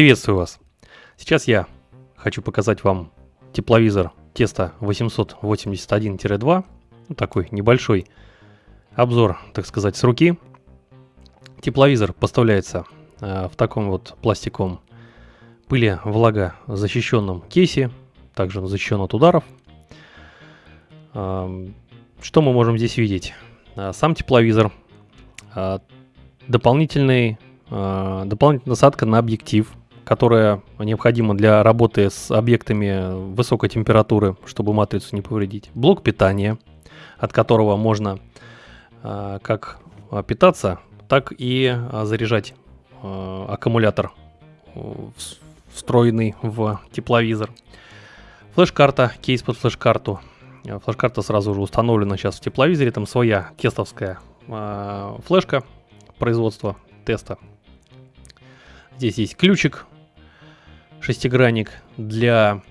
Приветствую вас! Сейчас я хочу показать вам тепловизор Теста 881-2. Ну, такой небольшой обзор, так сказать, с руки. Тепловизор поставляется э, в таком вот пластиковом пыли влага защищенном кейсе. Также он защищен от ударов. Э, что мы можем здесь видеть? Э, сам тепловизор. Э, дополнительный, э, дополнительная насадка на объектив которая необходима для работы с объектами высокой температуры, чтобы матрицу не повредить. Блок питания, от которого можно э, как питаться, так и э, заряжать э, аккумулятор, встроенный в тепловизор. Флеш-карта, кейс под флеш-карту. Флеш-карта сразу же установлена сейчас в тепловизоре, там своя тестовская флешка производства теста. Здесь есть ключик шестигранник для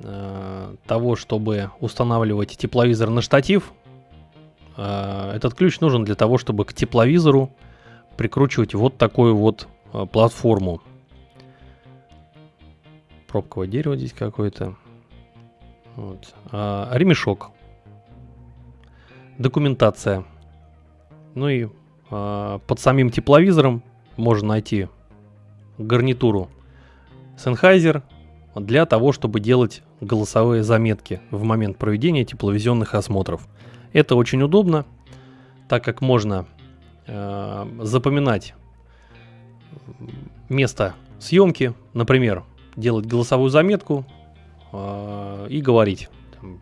э, того, чтобы устанавливать тепловизор на штатив. Э, этот ключ нужен для того, чтобы к тепловизору прикручивать вот такую вот э, платформу. Пробковое дерево здесь какое-то. Вот. А, ремешок. Документация. Ну и а, под самим тепловизором можно найти гарнитуру Sennheiser для того, чтобы делать голосовые заметки в момент проведения тепловизионных осмотров. Это очень удобно, так как можно э, запоминать место съемки, например, делать голосовую заметку э, и говорить там,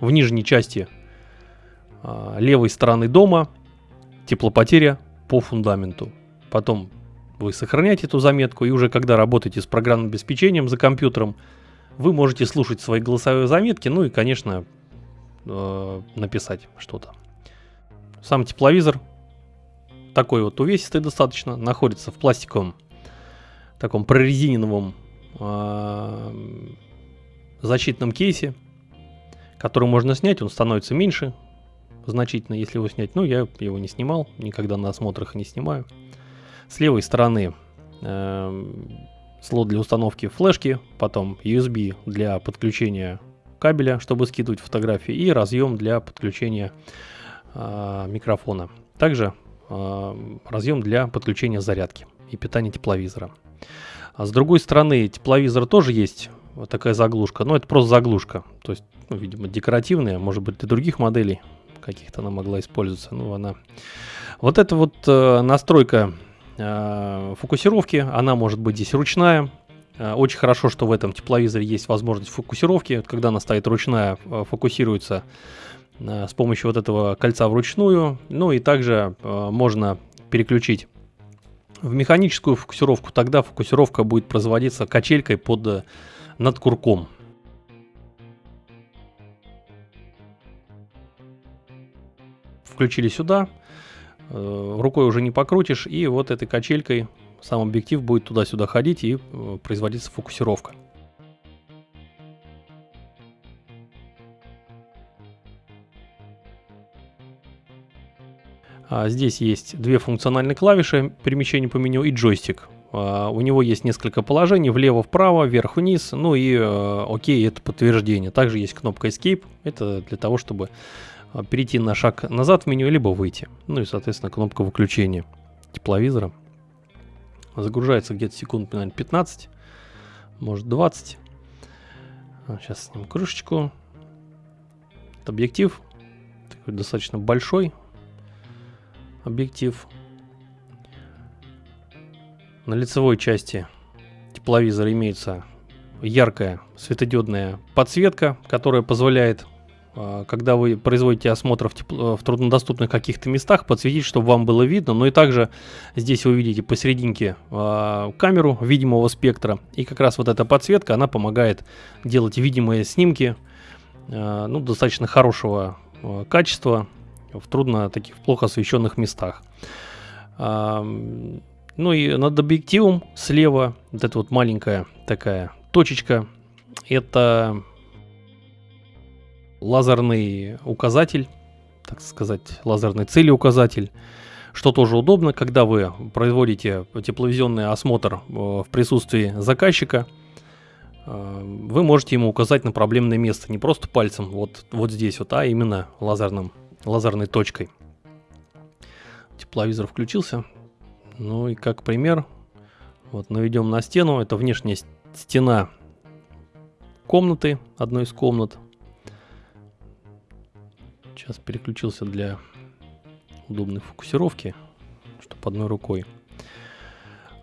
в нижней части э, левой стороны дома теплопотеря по фундаменту. Потом вы сохраняете эту заметку, и уже когда работаете с программным обеспечением за компьютером, вы можете слушать свои голосовые заметки, ну и, конечно, э, написать что-то. Сам тепловизор такой вот увесистый достаточно, находится в пластиковом таком прорезиненном э, защитном кейсе, который можно снять, он становится меньше значительно, если его снять. Ну, я его не снимал, никогда на осмотрах не снимаю. С левой стороны э, слот для установки флешки, потом USB для подключения кабеля, чтобы скидывать фотографии, и разъем для подключения э, микрофона. Также э, разъем для подключения зарядки и питания тепловизора. А с другой стороны, тепловизор тоже есть вот такая заглушка, но это просто заглушка, то есть, ну, видимо, декоративная, может быть, для других моделей каких-то она могла использоваться, ну, она... Вот эта вот э, настройка фокусировки. Она может быть здесь ручная. Э, очень хорошо, что в этом тепловизоре есть возможность фокусировки. Когда она стоит ручная, э, фокусируется с помощью вот этого кольца вручную. Ну и также можно переключить в механическую фокусировку. Тогда фокусировка будет производиться качелькой под над курком. Включили сюда. Э, рукой уже не покрутишь, и вот этой качелькой сам объектив будет туда-сюда ходить и э, производиться фокусировка. А здесь есть две функциональные клавиши перемещения по меню и джойстик. А, у него есть несколько положений, влево-вправо, вверх-вниз, ну и э, окей, это подтверждение. Также есть кнопка Escape, это для того, чтобы перейти на шаг назад в меню, либо выйти. Ну и, соответственно, кнопка выключения тепловизора. Загружается где-то секунд, наверное, 15, может 20. Сейчас снимем крышечку. Это объектив. Такой достаточно большой объектив. На лицевой части тепловизора имеется яркая светодиодная подсветка, которая позволяет а, когда вы производите осмотр в, тепло, в труднодоступных каких-то местах, подсветить, чтобы вам было видно. Ну и также здесь вы видите посерединке э, камеру видимого спектра. И как раз вот эта подсветка, она помогает делать видимые снимки э, ну, достаточно хорошего качества в трудно таких плохо освещенных местах. Ну и над объективом слева вот эта вот маленькая такая точечка. Это лазерный указатель, так сказать, лазерный целеуказатель. что тоже удобно, когда вы производите тепловизионный осмотр э, в присутствии заказчика, э, вы можете ему указать на проблемное место не просто пальцем, вот, вот здесь вот, а именно лазерным, лазерной точкой. Тепловизор включился. Ну и как пример, вот наведем на стену, это внешняя стена комнаты, одной из комнат. Сейчас переключился для удобной фокусировки, чтобы одной рукой.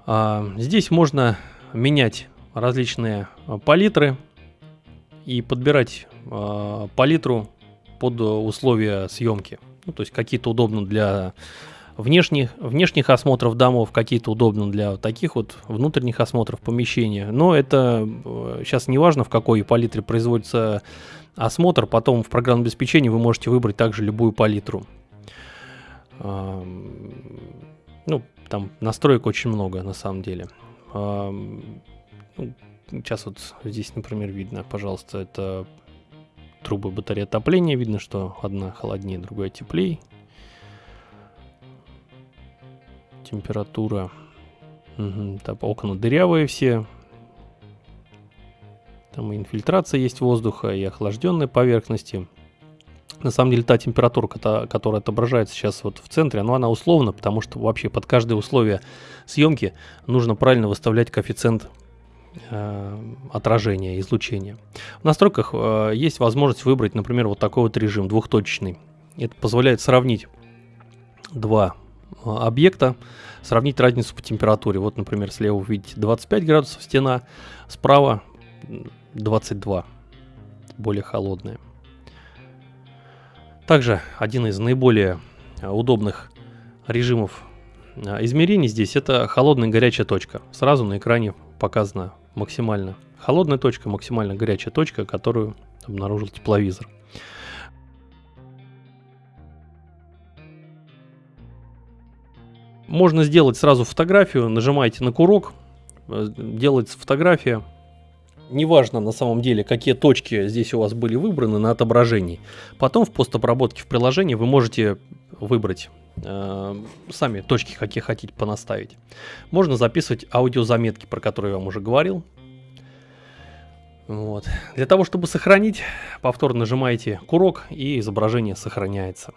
А, здесь можно менять различные а, палитры и подбирать а, палитру под условия съемки. Ну, то есть какие-то удобны для внешних, внешних осмотров домов, какие-то удобны для таких вот внутренних осмотров помещения. Но это сейчас э, не важно, в какой палитре производится осмотр. Потом в программном обеспечении вы можете выбрать также любую палитру. Ну, там настроек очень много на самом деле. Ну, сейчас вот здесь, например, видно, пожалуйста, это трубы батареи отопления. Видно, что одна холоднее, другая теплее. Температура. Угу, там окна дырявые все. Там и инфильтрация есть воздуха, и охлажденные поверхности. На самом деле та температура, которая отображается сейчас вот в центре, ну, она условна, потому что вообще под каждое условие съемки нужно правильно выставлять коэффициент э, отражения, излучения. В настройках э, есть возможность выбрать, например, вот такой вот режим, двухточечный. Это позволяет сравнить два объекта, сравнить разницу по температуре. Вот, например, слева вы видите 25 градусов стена, справа 22, более холодная. Также один из наиболее а, удобных режимов а, измерений здесь это холодная и горячая точка. Сразу на экране показана максимально холодная точка, максимально горячая точка, которую обнаружил тепловизор. Можно сделать сразу фотографию, нажимаете на курок, э, делается фотография, неважно на самом деле, какие точки здесь у вас были выбраны на отображении. Потом в постобработке в приложении вы можете выбрать э, сами точки, какие хотите понаставить. Можно записывать аудиозаметки, про которые я вам уже говорил. Вот. Для того, чтобы сохранить, повторно нажимаете курок и изображение сохраняется.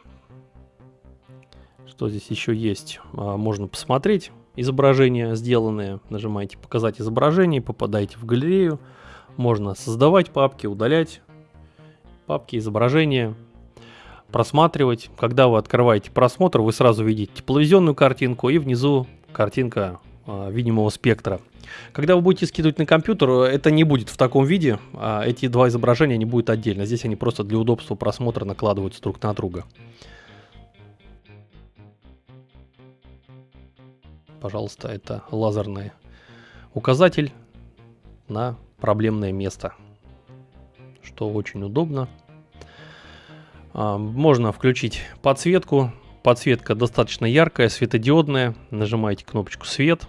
Что здесь еще есть? А, можно посмотреть изображения сделанные. Нажимаете «Показать изображение», попадаете в галерею. Можно создавать папки, удалять папки, изображения, просматривать. Когда вы открываете просмотр, вы сразу видите тепловизионную картинку и внизу картинка э, видимого спектра. Когда вы будете скидывать на компьютер, это не будет в таком виде, а эти два изображения не будут отдельно. Здесь они просто для удобства просмотра накладываются друг на друга. Пожалуйста, это лазерный указатель на проблемное место, что очень удобно. А, можно включить подсветку. Подсветка достаточно яркая, светодиодная. Нажимаете кнопочку «Свет».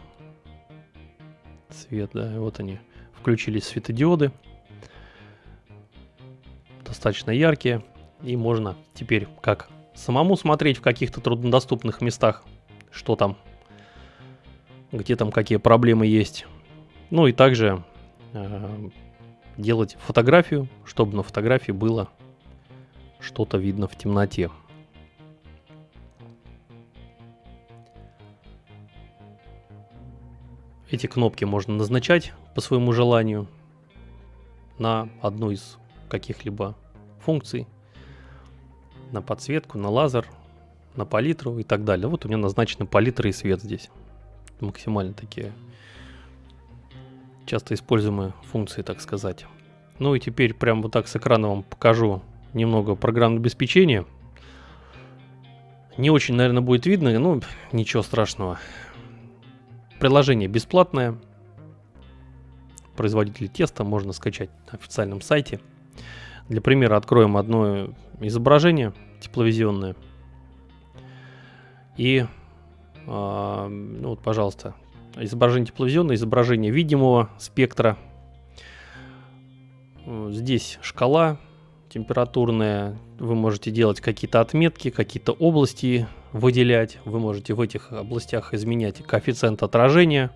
Свет, да, вот они. Включились светодиоды. Достаточно яркие. И можно теперь как самому смотреть в каких-то труднодоступных местах, что там, где там какие проблемы есть. Ну и также Э, делать фотографию, чтобы на фотографии было что-то видно в темноте. Эти кнопки можно назначать по своему желанию на одну из каких-либо функций, на подсветку, на лазер, на палитру и так далее. Вот у меня назначены палитра и свет здесь. Максимально такие часто используемые функции, так сказать. Ну и теперь прямо вот так с экрана вам покажу немного программного обеспечения. Не очень, наверное, будет видно, но ничего страшного. Приложение бесплатное. Производитель теста можно скачать на официальном сайте. Для примера откроем одно изображение тепловизионное. И, ну вот, пожалуйста, изображение тепловизионное, изображение видимого спектра. Здесь шкала температурная. Вы можете делать какие-то отметки, какие-то области выделять. Вы можете в этих областях изменять коэффициент отражения,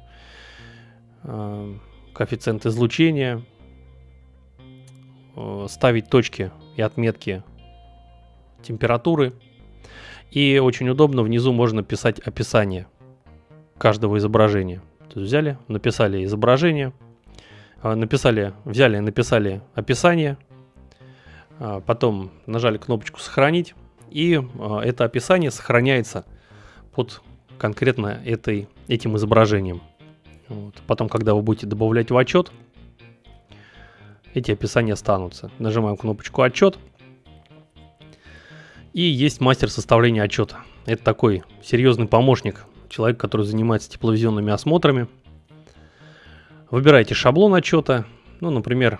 э, коэффициент излучения, э, ставить точки и отметки температуры. И очень удобно, внизу можно писать описание каждого изображения. То есть взяли, написали изображение, а, написали, взяли, написали описание, а, потом нажали кнопочку «Сохранить», и а, это описание сохраняется под конкретно этой, этим изображением. Вот. Потом, когда вы будете добавлять в отчет, эти описания останутся. Нажимаем кнопочку «Отчет», и есть мастер составления отчета. Это такой серьезный помощник, человек, который занимается тепловизионными осмотрами. Выбираете шаблон отчета, ну, например,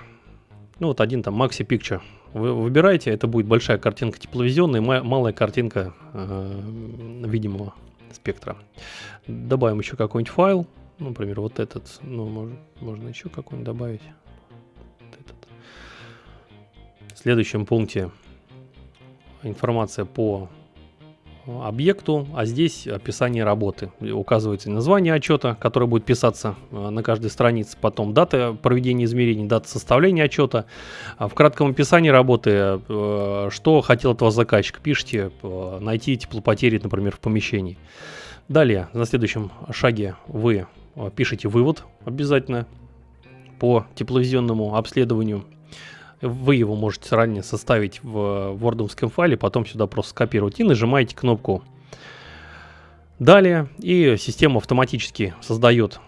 ну вот один там Maxi Picture. Вы выбираете, это будет большая картинка тепловизионная, малая картинка э, видимого спектра. Добавим еще какой-нибудь файл, например, вот этот, ну, можно, можно еще какой-нибудь добавить. Вот этот. В следующем пункте информация по объекту, а здесь описание работы. Указывается название отчета, которое будет писаться э, на каждой странице, потом дата проведения измерений, дата составления отчета. А в кратком описании работы, э, что хотел от вас заказчик, пишите, э, найти теплопотери, например, в помещении. Далее, на следующем шаге вы пишете вывод обязательно по тепловизионному обследованию вы его можете ранее составить в вордовском файле, потом сюда просто скопировать и нажимаете кнопку «Далее». И система автоматически создает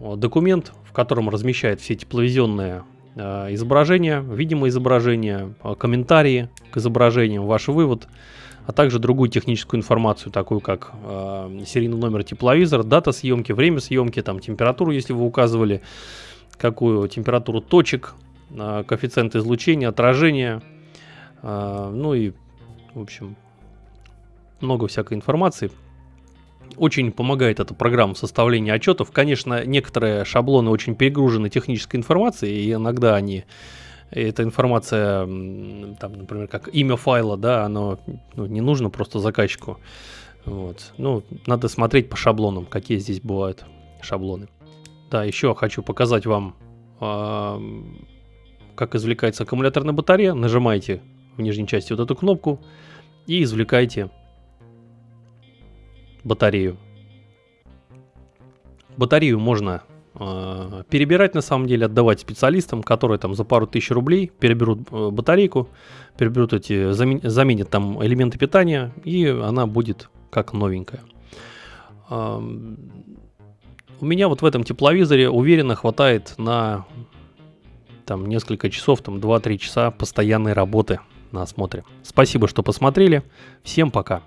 документ, в котором размещает все тепловизионные э, изображения, видимые изображения, э, комментарии к изображениям, ваш вывод, а также другую техническую информацию, такую как э, серийный номер тепловизора, дата съемки, время съемки, там температуру, если вы указывали, какую температуру точек, коэффициент излучения, отражения, а, ну и, в общем, много всякой информации. Очень помогает эта программа составления отчетов. Конечно, некоторые шаблоны очень перегружены технической информацией, и иногда они эта информация, там, например, как имя файла, да, оно ну, не нужно просто заказчику. Вот. Ну, надо смотреть по шаблонам, какие здесь бывают шаблоны. Да, еще хочу показать вам как извлекается аккумуляторная батарея, нажимаете в нижней части вот эту кнопку и извлекаете батарею. Батарею можно э, перебирать на самом деле, отдавать специалистам, которые там за пару тысяч рублей переберут э, батарейку, переберут эти, замен, заменят там элементы питания, и она будет как новенькая. Э, у меня вот в этом тепловизоре уверенно хватает на там несколько часов, там 2-3 часа постоянной работы на осмотре. Спасибо, что посмотрели. Всем пока.